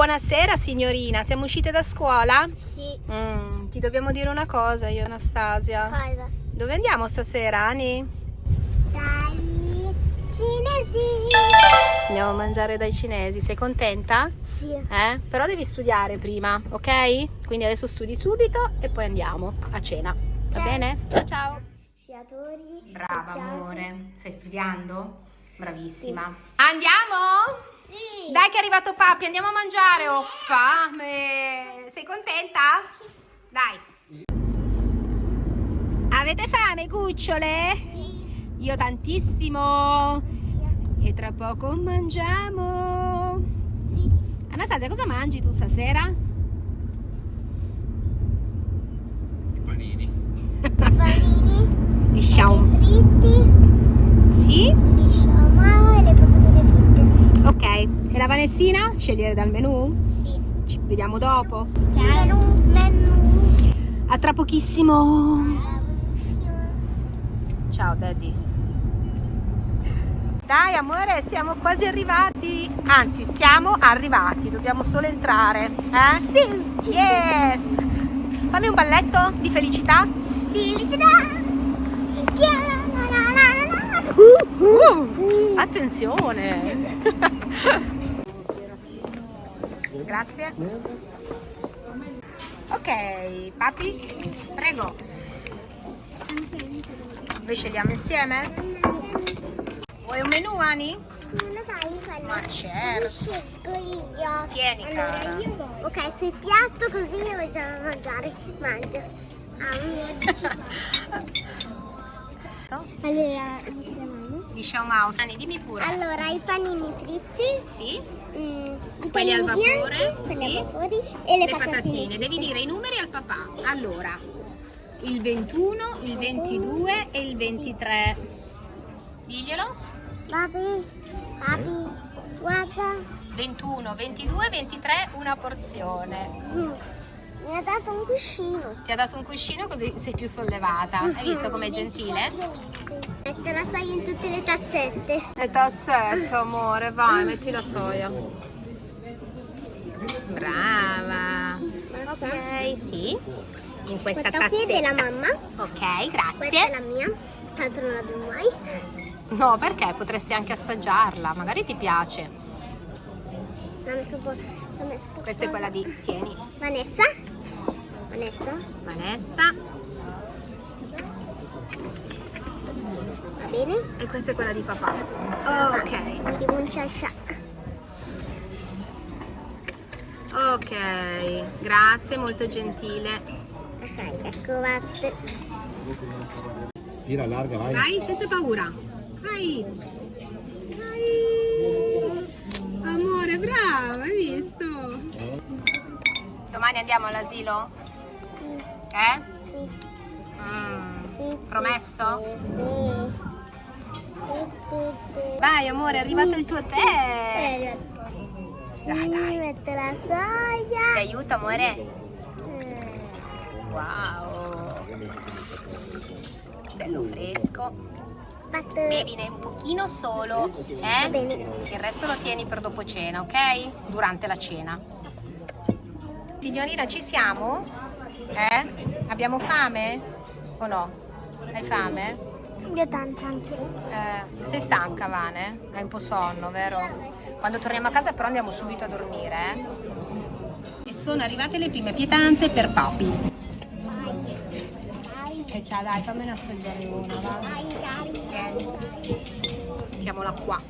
Buonasera signorina, siamo uscite da scuola? Sì. Mm, ti dobbiamo dire una cosa io Anastasia. Cosa? Dove andiamo stasera, Ani? Dagli cinesi. Andiamo a mangiare dai cinesi, sei contenta? Sì. Eh? Però devi studiare prima, ok? Quindi adesso studi subito e poi andiamo a cena. Va bene? Ciao ciao. Sciatori. Brava amore, stai studiando? Bravissima. Andiamo? Sì. Dai che è arrivato papi, andiamo a mangiare, ho fame. Sei contenta? Dai. Avete fame, cucciole? Sì. Io tantissimo. E tra poco mangiamo. Sì. Anastasia, cosa mangi tu stasera? I panini. Panini. Gli sciaum. fritti. Sì? Gli sciamano e le patatine. Ok. E la Vanessina? Scegliere dal menù? Sì. Ci vediamo dopo. Menù. Menù. A tra pochissimo. Ciao daddy. Dai amore, siamo quasi arrivati. Anzi, siamo arrivati. Dobbiamo solo entrare. Eh? Sì. Yes! Fammi un balletto di felicità. Felicità. Uh, attenzione. Grazie. Ok, papi, prego. Noi scegliamo insieme? Vuoi un menù, Ani? Ma certo. Scelgo io. Tieni, cara. Ok, sul piatto così io già a mangiare. Mangio. Ah. Allora, diciamo. Di Xiao Mao. Ani, dimmi pure. Allora, i panini fritti, Sì? mm, Quelli al vapore, bianchi, sì. al vapore e le, Le patatine. Devi fritte. dire i numeri al papà. Allora, il 21, il 22 e il 23. Diglielo. Papi, papi, guarda. 21, 22, 23, una porzione. Mm, Mi ha dato un cuscino. Ti ha dato un cuscino così sei più sollevata. Hai visto com'è gentile? Sì. Mette la soia in tutte le tazzette. E tazzetta, amore, vai, metti la soia. Brava. Ok, sì. In questa Questa qui è tazzetta. della mamma. Ok, Questa è grazie. la mia. Tanto non la bevo mai. No, perché potresti anche assaggiarla, magari ti piace. Po'. Questa è quella di tieni, Vanessa? Vanessa? Vanessa. Va bene? E questa è quella di papà. Ok, un ciasciac. ok, grazie, molto gentile. Ok, ecco vatte. Tira larga, vai. Vai, senza paura. Vai. Vai. Amore, bravo, hai visto? Domani andiamo all'asilo? Eh? Sì, Mm. Promesso? Vai amore, è arrivato il tuo tè. Dai, dai. Metto la Ti soia. aiuto amore? Eh, Wow. Bello fresco. Bevine un pochino solo, eh? Il resto lo tieni per dopo cena, ok? Durante la cena. Signorina, ci siamo? Eh? Abbiamo fame? O no? Hai fame? Io tanto anche. Eh, sei stanca, Vane? Hai un po' sonno, vero? Quando torniamo a casa però andiamo subito a dormire, eh? E sono arrivate le prime pietanze per papi. E ciao, dai, fammene assaggiare una, va? Mettiamola qua.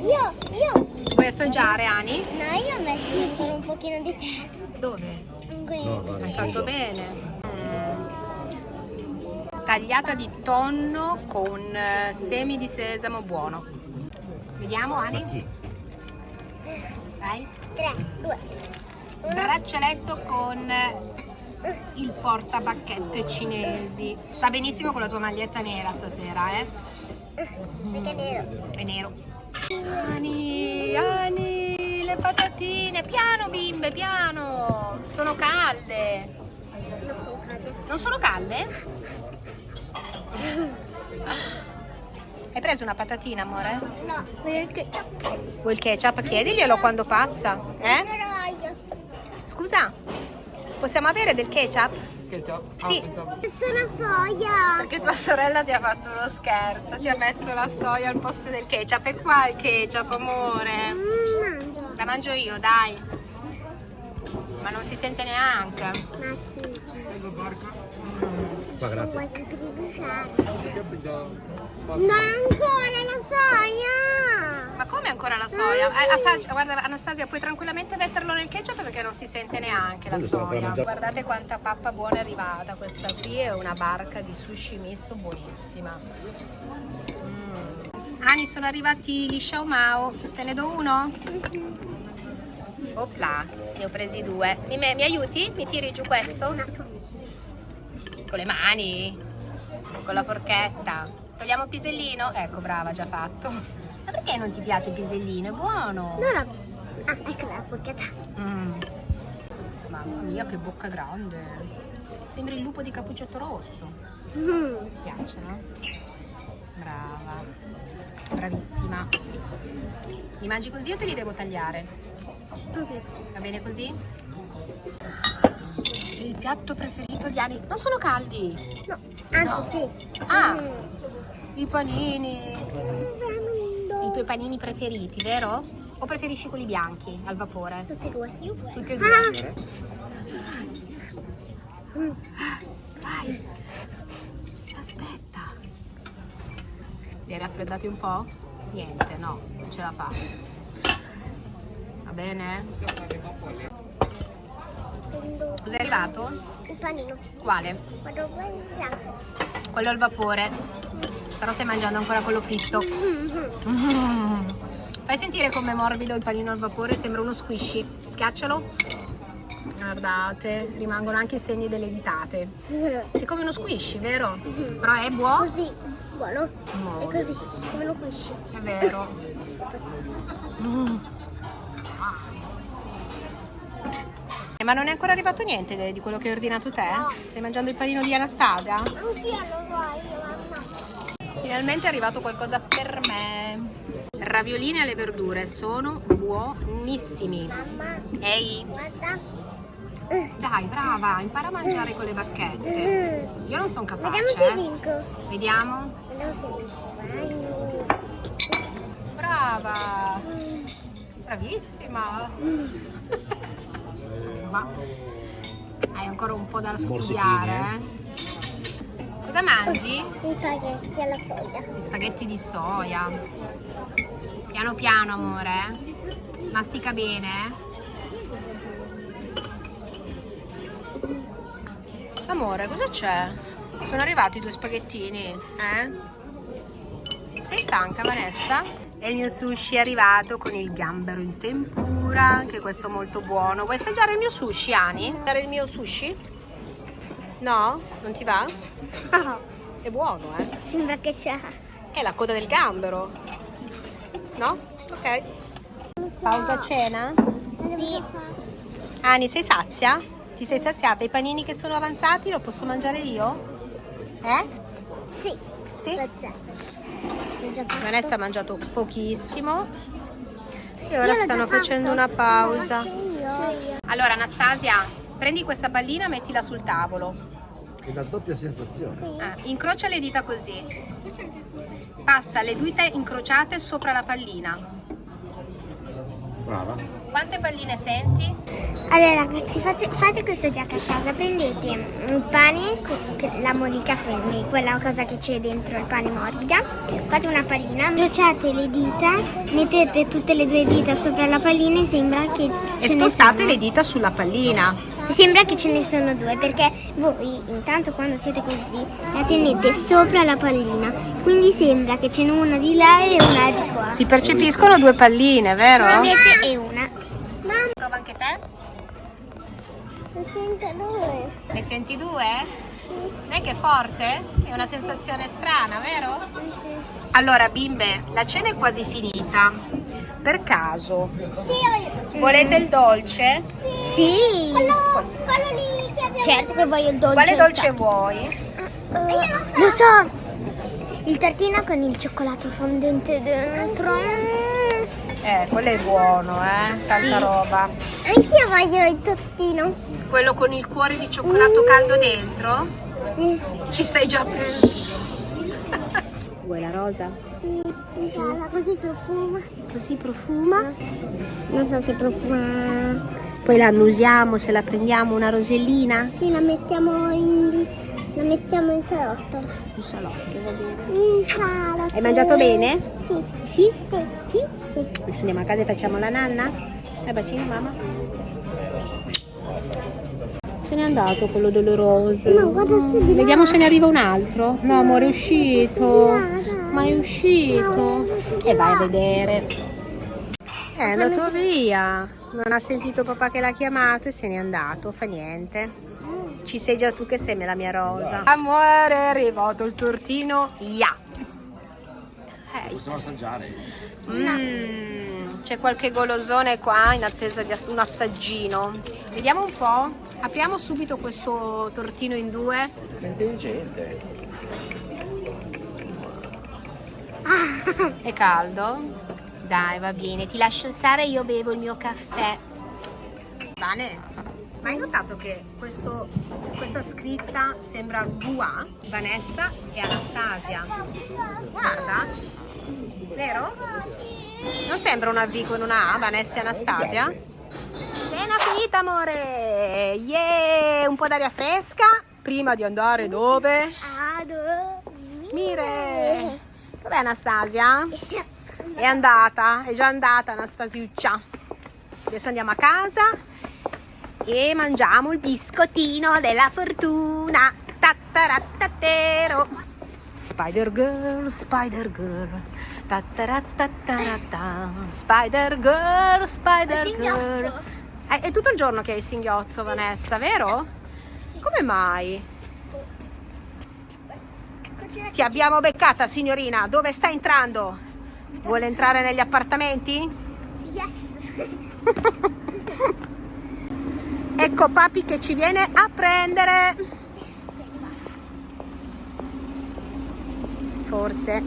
Io, io. Vuoi assaggiare, Ani? No, io ho messo solo un pochino di tè. Dove? No. Hai fatto bene. Tagliata di tonno con eh, semi di sesamo buono. Vediamo, Ani? Vai. 3, 2, Braccialetto con il portabacchette cinesi. Sa benissimo con la tua maglietta nera stasera, eh? perché è nero. È nero. Ani, Ani, le patatine. Piano, bimbe, piano. Sono calde. Non sono calde. Sono? Hai preso una patatina, amore? No, perché Vuoi il ketchup? Chiediglielo quando passa, eh? Scusa, possiamo avere del ketchup? Ketchup? Sì. Questa è la soia. Perché tua sorella ti ha fatto uno scherzo, ti ha messo la soia al posto del ketchup. E qua il ketchup, amore. Mm. La mangio io, dai. Ma non si sente neanche. Ma chi? Qua, grazie. No, ancora la soia. Ma come ancora la soia? Eh, assaggia- guarda Anastasia, puoi tranquillamente metterlo nel ketchup perché non si sente neanche la soia. Guardate quanta pappa buona è arrivata. Questa qui è una barca di sushi misto buonissima. Ani, sono arrivati gli Xiao Mao. Te ne do uno? Opla, ne ho presi due. Mi, mi aiuti? Mi tiri giù questo? Con le mani? Con la forchetta? Togliamo il pisellino? Ecco, brava, già fatto. Ma perché non ti piace il pisellino? È buono. No, no. Ah, ecco la porcata. Mm. Mamma mia, che bocca grande. Sembri il lupo di Cappuccetto Rosso. Mm. Piace, no? Brava. Bravissima. Li mangi così o te li devo tagliare? Così. Va bene così? Il piatto preferito di Ani. Non sono caldi. No, anzi No. sì. Ah, Mm. i panini. I tuoi panini preferiti, vero? O preferisci quelli bianchi al vapore? Tutti e due. Tutti e due. Ah. Mm. Vai. Aspetta. Li hai raffreddati un po'? Niente, no, non ce la fa. Va bene? Cos'è arrivato? il panino. Quale? A bianco. Quello al vapore. Però stai mangiando ancora quello fritto. Mm. Fai sentire com'è morbido il panino al vapore, sembra uno squishy. Schiaccialo. Guardate, rimangono anche i segni delle ditate. È come uno squishy, vero? Però è buono. Così, buono. No. E così, come lo cusci. È vero. Mm. Ma non è ancora arrivato niente di quello che hai ordinato te? No. Stai mangiando il panino di Anastasia? Anch'io lo so io, mamma. Finalmente è arrivato qualcosa per me. Raviolini alle verdure sono buonissimi. Mamma, Ehi, guarda. Dai, brava, impara a mangiare con le bacchette. Mm. Io non sono capace. Vediamo se eh. vinco. Vediamo. Vediamo se vinco. Brava. Mm. Bravissima. Insomma, hai ancora un po' da studiare. eh? Cosa mangi? I spaghetti alla soia. Gli spaghetti di soia. Piano piano, amore. eh. Mastica bene. Amore, cosa c'è? Sono arrivati i due spaghettini, eh? Sei stanca, Vanessa? E il mio sushi è arrivato con il gambero in tempura, anche questo molto buono. Vuoi assaggiare il mio sushi, Ani? Assaggiare il mio sushi? No? Non ti va? È buono, eh? sembra che c'è. È la coda del gambero. No? Ok. Pausa cena? Sì. Ani, sei sazia? Ti sei saziata? I panini che sono avanzati lo posso mangiare io? Eh? Sì. Sì? Vanessa ha mangiato pochissimo e ora stanno facendo una pausa. Allora Anastasia, prendi questa pallina, mettila sul tavolo. È una doppia sensazione. Ah, incrocia le dita così. Passa le dita incrociate sopra la pallina. Brava. Quante palline senti? Allora ragazzi, fate, fate questo gioco a casa, prendete il pane, co- che- la modica, quindi quella cosa che c'è dentro il pane morbida, fate una pallina, incrociate le dita, mettete tutte le due dita sopra la pallina e sembra che E spostate le dita sulla pallina. Sembra che ce ne sono due perché voi intanto quando siete così la tenete sopra la pallina, quindi sembra che ce n'è una di là e una di qua. Si percepiscono due palline, vero? Ma invece è una. 32. Ne senti due? Sì. Dai che forte? È una sensazione strana, vero? Sì. Allora bimbe, la cena è quasi finita. Per caso. Sì, Volete il dolce? Sì. sì. Quello, quello lì che abbiamo Certo che voglio il dolce. Quale dolce vuoi? Uh, Io lo so. Lo so. Il tartino con il cioccolato fondente dentro. Eh, quello è buono, eh? Tanta sì. roba. Anch'io voglio il tortino. Quello con il cuore di cioccolato caldo dentro? Sì. Ci stai già pensando. Vuoi la rosa? Sì. Sarà così profuma. Così profuma. Non so se profuma. Poi la annusiamo, se la prendiamo una rosellina. Sì, la mettiamo in. La mettiamo in salotto. Un salotto, va bene. In salotto. Hai mangiato bene? Sì. Sì? Sì, sì, sì. Adesso andiamo a casa e facciamo la nanna? Dai bacino mamma. N'è andato quello doloroso. No, guarda su di là. Vediamo se ne arriva un altro. No, amore, è uscito. Ma è uscito. E vai a vedere. È andato via. Non ha sentito papà che l'ha chiamato e se n'è andato. Fa niente. Ci sei già tu che sei la mia rosa. Amore, è arrivato il tortino. Ya. Possiamo assaggiare? Mm, c'è qualche golosone qua in attesa di ass- un assaggino. Vediamo un po'. Apriamo subito questo tortino in due. È intelligente. È caldo? Dai, va bene. Ti lascio stare, io bevo il mio caffè. Vane, ma hai notato che questo- questa scritta sembra VA? Vanessa e Anastasia. Guarda, vero? Non sembra una V con una A, Vanessa e Anastasia? Cena finita, amore! Yeah! Un po' d'aria fresca prima di andare dove? Ado. Mire! Dov'è Anastasia? È andata, è già andata Anastasiuccia. Adesso andiamo a casa e mangiamo il biscottino della fortuna. Tattarattattero. Spider Girl, Spider Girl. Tattarattatarata. Spider Girl, Spider Girl. Eh, È tutto il giorno che hai il singhiozzo, Vanessa, vero? Come mai? Ti abbiamo beccata, signorina. Dove sta entrando? Vuole entrare negli appartamenti? Yes. Ecco papi che ci viene a prendere. Forse.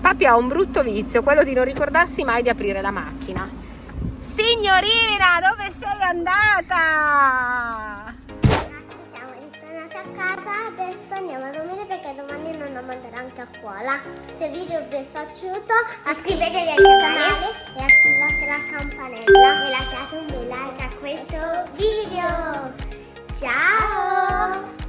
Papi ha un brutto vizio, quello di non ricordarsi mai di aprire la macchina. Signorina, dove sei andata? Scuola. Se il video vi è piaciuto iscrivetevi al canale e attivate la campanella e lasciate un bel like a questo video. Ciao!